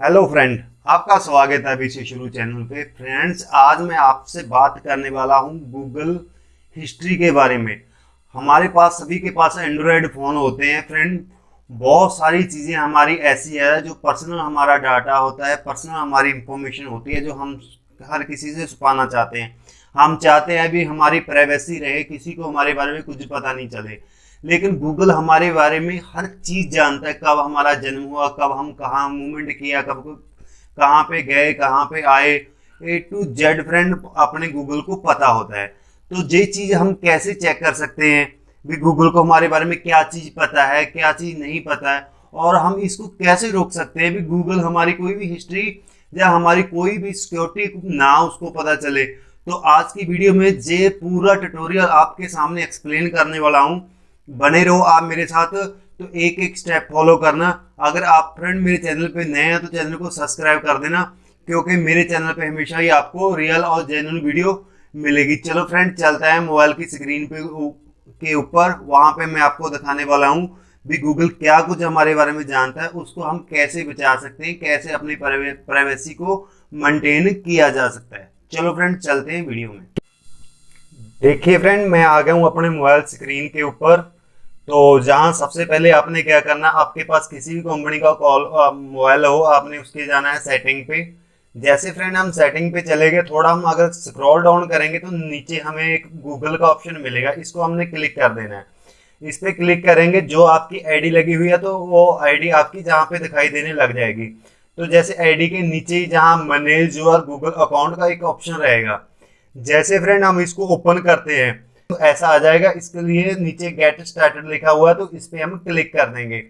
Hello friend आपका स्वागत है अभी से शुरू चैनल पे। फ्रेंड्स आज मैं आपसे बात करने वाला हूँ गूगल हिस्ट्री के बारे में। हमारे पास, सभी के पास एंड्रॉयड फ़ोन होते हैं फ्रेंड बहुत सारी चीज़ें हमारी ऐसी है जो पर्सनल हमारा डाटा होता है पर्सनल हमारी इंफॉर्मेशन होती है जो हम हर किसी से छुपाना चाहते हैं। हम चाहते हैं भी हमारी प्राइवेसी रहे, किसी को हमारे बारे में कुछ पता नहीं चले। लेकिन गूगल हमारे बारे में हर चीज़ जानता है, कब हमारा जन्म हुआ, कब हम कहाँ मूवमेंट किया, कब कहाँ पे गए, कहाँ पे आए। ए टू जेड फ्रेंड अपने गूगल को पता होता है। तो ये चीज़ हम कैसे चेक कर सकते हैं? भी गूगल को हमारे बारे में क्या चीज़ पता है, क्या चीज़ नहीं पता है? और हम इसको कैसे रोक सकते हैं? भी गूगल हमारी कोई भी हिस्ट्री या हमारी कोई भी सिक्योरिटी ना उसको पता चले। तो आज की वीडियो में जे पूरा ट्यूटोरियल आपके सामने एक्सप्लेन करने वाला हूँ। बने रहो आप मेरे साथ तो एक एक स्टेप फॉलो करना। अगर आप फ्रेंड मेरे चैनल पे नए हैं तो चैनल को सब्सक्राइब कर देना, क्योंकि मेरे चैनल पे हमेशा ही आपको रियल और जेन्यून वीडियो मिलेगी। चलो फ्रेंड चलता है मोबाइल की स्क्रीन पे के ऊपर। वहाँ पे मैं आपको दिखाने वाला हूँ भी गूगल क्या कुछ हमारे बारे में जानता है, उसको हम कैसे बचा सकते हैं, कैसे अपनी प्राइवेसी को मेंटेन किया जा सकता है। चलो फ्रेंड चलते हैं वीडियो में। देखिए फ्रेंड मैं आ गया हूँ अपने मोबाइल स्क्रीन के ऊपर। तो जहाँ सबसे पहले आपने क्या करना है आपके पास किसी भी कंपनी का कॉल मोबाइल हो, आपने उसके जाना है सेटिंग पे। जैसे फ्रेंड हम सेटिंग पे चले गए, थोड़ा हम अगर स्क्रॉल डाउन करेंगे तो नीचे हमें एक गूगल का ऑप्शन मिलेगा। इसको हमने क्लिक कर देना है। इस पर क्लिक करेंगे, जो आपकी आईडी लगी हुई है तो वो आईडी आपकी जहाँ पे दिखाई देने लग जाएगी। तो जैसे आईडी के नीचे ही जहाँ मैनेज और गूगल अकाउंट का एक ऑप्शन रहेगा। जैसे फ्रेंड हम इसको ओपन करते हैं तो ऐसा आ जाएगा, इसके लिए नीचे गेट स्टार्टेड लिखा हुआ है तो इस पर हम क्लिक कर देंगे।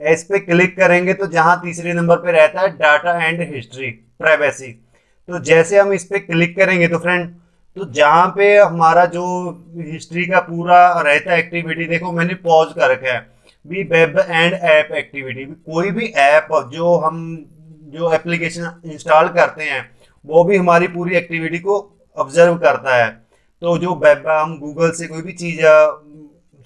इस पर क्लिक करेंगे तो जहाँ तीसरे नंबर पे रहता है डाटा एंड हिस्ट्री प्राइवेसी तो जैसे हम इस पर क्लिक करेंगे तो फ्रेंड तो जहाँ पे हमारा जो हिस्ट्री का पूरा रहता है एक्टिविटी देखो मैंने पॉज कर रखा है। भी वेब एंड ऐप एक्टिविटी कोई भी ऐप जो हम, जो एप्लीकेशन इंस्टॉल करते हैं, वो भी हमारी पूरी एक्टिविटी को ऑब्ज़र्व करता है। तो जो वेब हम गूगल से कोई भी चीज़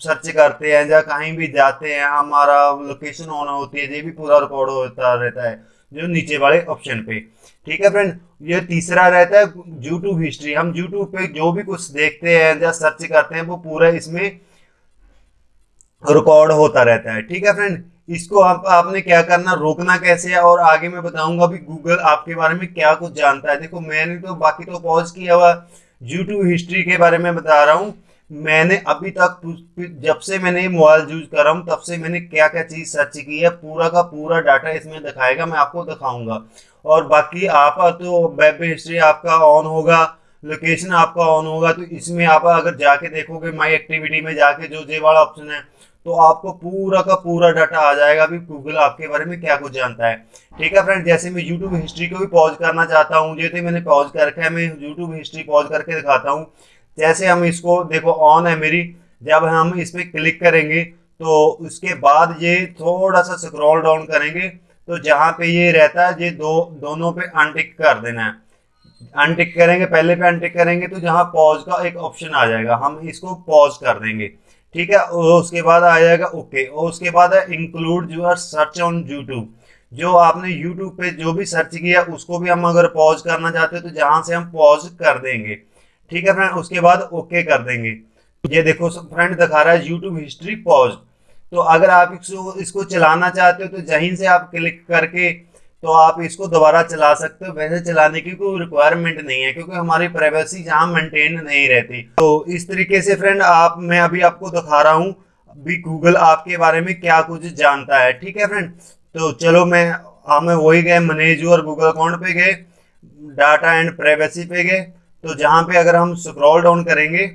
सर्च करते हैं या कहीं भी जाते हैं, हमारा लोकेशन ऑन होती है, ये भी पूरा रिकॉर्ड होता रहता है, जो नीचे वाले ऑप्शन पे। ठीक है फ्रेंड ये तीसरा रहता है यूट्यूब हिस्ट्री हम यूट्यूब पे जो भी कुछ देखते हैं या सर्च करते हैं, वो पूरा इसमें रिकॉर्ड होता रहता है। ठीक है फ्रेंड इसको आप, आपने क्या करना, रोकना कैसे है? और आगे मैं बताऊँगा भी गूगल आपके बारे में क्या कुछ जानता है। देखो, मैंने तो बाकी तो पॉज किया हुआ। यूट्यूब हिस्ट्री के बारे में बता रहा हूँ। मैंने अभी तक जब से मैंने मोबाइल यूज़ कर रहा हूँ, तब से मैंने क्या क्या चीज़ सर्च की है, पूरा का पूरा डाटा इसमें दिखाएगा, मैं आपको दिखाऊँगा। और बाकी आप तो वेब हिस्ट्री आपका ऑन होगा लोकेशन आपका ऑन होगा तो इसमें आप अगर जाके देखोगे माई एक्टिविटी में जाके जो जे वाला ऑप्शन है तो आपको पूरा का पूरा डाटा आ जाएगा भी गूगल आपके बारे में क्या कुछ जानता है। ठीक है फ्रेंड जैसे मैं यूट्यूब हिस्ट्री को भी पॉज करना चाहता हूँ जैसे मैंने पॉज कर रखा है, मैं यूट्यूब हिस्ट्री पॉज करके दिखाता हूँ। जैसे हम इसको, देखो ऑन है मेरी, जब हम इस पर क्लिक करेंगे तो उसके बाद ये थोड़ा सा स्क्रॉल डाउन करेंगे तो जहाँ पे ये रहता है, ये दो, दोनों पे अनटिक कर देना है। अनटिक करेंगे, पहले पे अनटिक करेंगे तो जहाँ पॉज का एक ऑप्शन आ जाएगा, हम इसको पॉज कर देंगे। ठीक है उसके बाद आ जाएगा, ओके, और उसके बाद है include your search on YouTube जो आपने यूट्यूब पे जो भी सर्च किया, उसको भी हम अगर पॉज करना चाहते हैं तो जहाँ से हम पॉज कर देंगे। ठीक है फ्रेंड उसके बाद ओके कर देंगे। ये देखो फ्रेंड दिखा रहा है यूट्यूब हिस्ट्री पॉज तो अगर आप इसको इसको चलाना चाहते हो तो जहीं से आप क्लिक करके तो आप इसको दोबारा चला सकते हो। वैसे चलाने की कोई रिक्वायरमेंट नहीं है, क्योंकि हमारी प्राइवेसी जहाँ मेंटेन नहीं रहती। तो इस तरीके से फ्रेंड आप, मैं अभी आपको दिखा रहा हूँ भी गूगल आपके बारे में क्या कुछ जानता है। ठीक है फ्रेंड तो चलो मैं हमें वही गए मैनेज और गूगल अकाउंट पे गए डाटा एंड प्राइवेसी पे गए। तो जहाँ पे अगर हम स्क्रॉल डाउन करेंगे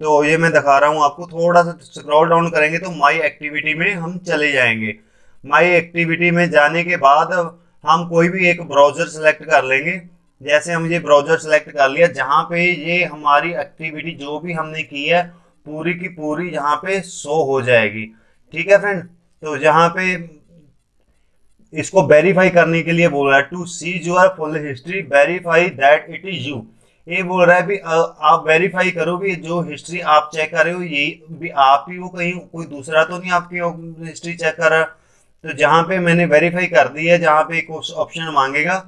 तो ये मैं दिखा रहा हूँ आपको, थोड़ा सा स्क्रॉल डाउन करेंगे तो माई एक्टिविटी में हम चले जाएँगे। माई एक्टिविटी में जाने के बाद हम कोई भी एक ब्राउज़र सेलेक्ट कर लेंगे। जैसे हम ये ब्राउज़र सेलेक्ट कर लिया, जहाँ पे ये हमारी एक्टिविटी जो भी हमने की है, पूरी की पूरी यहाँ पे शो हो जाएगी। ठीक है फ्रेंड तो जहाँ पे इसको वेरीफाई करने के लिए बोल रहा है to see your full history verify that it is you ये बोल रहा है भी आप वेरीफाई करो भी जो हिस्ट्री आप चेक कर रहे हो, ये भी आप ही हो कहीं, कोई दूसरा तो नहीं आपकी हिस्ट्री चेक कर रहा? तो जहाँ पे मैंने वेरीफाई कर दी है, जहाँ पे कुछ ऑप्शन मांगेगा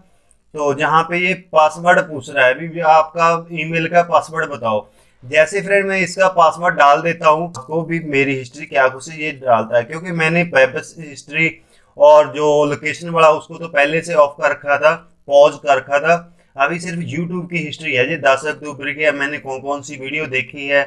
तो जहाँ पे ये पासवर्ड पूछ रहा है, अभी आपका ईमेल का पासवर्ड बताओ। जैसे फ्रेंड मैं इसका पासवर्ड डाल देता हूँ, आपको भी मेरी हिस्ट्री क्या कुछ ये डालता है, क्योंकि मैंने वेब हिस्ट्री और जो लोकेशन वाला, उसको तो पहले से ऑफ़ कर रखा था पॉज कर रखा था। अभी सिर्फ़ यूट्यूब की हिस्ट्री है जी दस अक्टूबर की मैंने कौन कौन सी वीडियो देखी है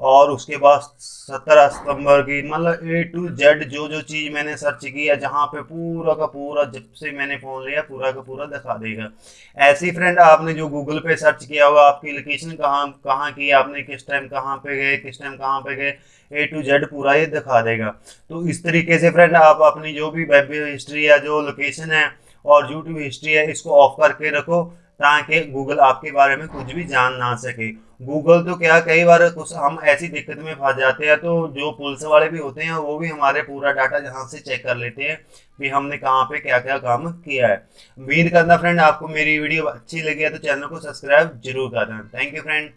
और उसके बाद सत्रह सितंबर की मतलब ए टू जेड जो जो चीज़ मैंने सर्च की है, जहाँ पे पूरा का पूरा, जब से मैंने फ़ोन लिया, पूरा का पूरा दिखा देगा। ऐसी फ्रेंड आपने जो गूगल पे सर्च किया होगा, आपकी लोकेशन कहाँ कहाँ की, आपने किस टाइम कहाँ पे गए, किस टाइम कहाँ पे गए ए टू जेड पूरा ये दिखा देगा। तो इस तरीके से फ्रेंड आप अपनी जो भी वेब हिस्ट्री या जो लोकेशन है और यूट्यूब हिस्ट्री है, इसको ऑफ़ करके रखो। ताकि गूगल आपके बारे में कुछ भी जान ना सके। गूगल तो क्या, कई बार कुछ हम ऐसी दिक्कत में फंस जाते हैं तो जो पुलिस वाले भी होते हैं, वो भी हमारे पूरा डाटा यहाँ से चेक कर लेते हैं कि हमने कहाँ पे क्या क्या काम किया है। उम्मीद करना फ्रेंड आपको मेरी वीडियो अच्छी लगी है तो चैनल को सब्सक्राइब ज़रूर करना थैंक यू फ्रेंड।